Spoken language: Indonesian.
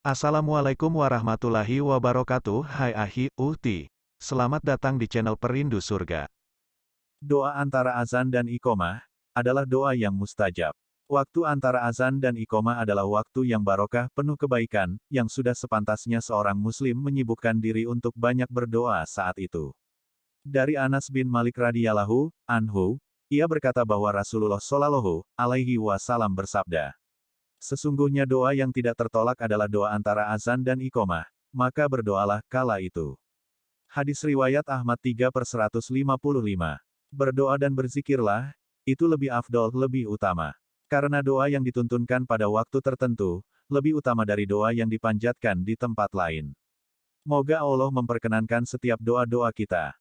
Assalamualaikum warahmatullahi wabarakatuh Hai Ahi, Uhti. Selamat datang di channel Perindu Surga. Doa antara azan dan iqomah adalah doa yang mustajab. Waktu antara azan dan iqomah adalah waktu yang barokah, penuh kebaikan, yang sudah sepantasnya seorang muslim menyibukkan diri untuk banyak berdoa saat itu. Dari Anas bin Malik radhiyallahu anhu, ia berkata bahwa Rasulullah shallallahu alaihi wasallam bersabda, Sesungguhnya doa yang tidak tertolak adalah doa antara azan dan iqomah, maka berdoalah kala itu. Hadis riwayat Ahmad 3 per 155. Berdoa dan berzikirlah, itu lebih afdol, lebih utama. Karena doa yang dituntunkan pada waktu tertentu, lebih utama dari doa yang dipanjatkan di tempat lain. Moga Allah memperkenankan setiap doa-doa kita.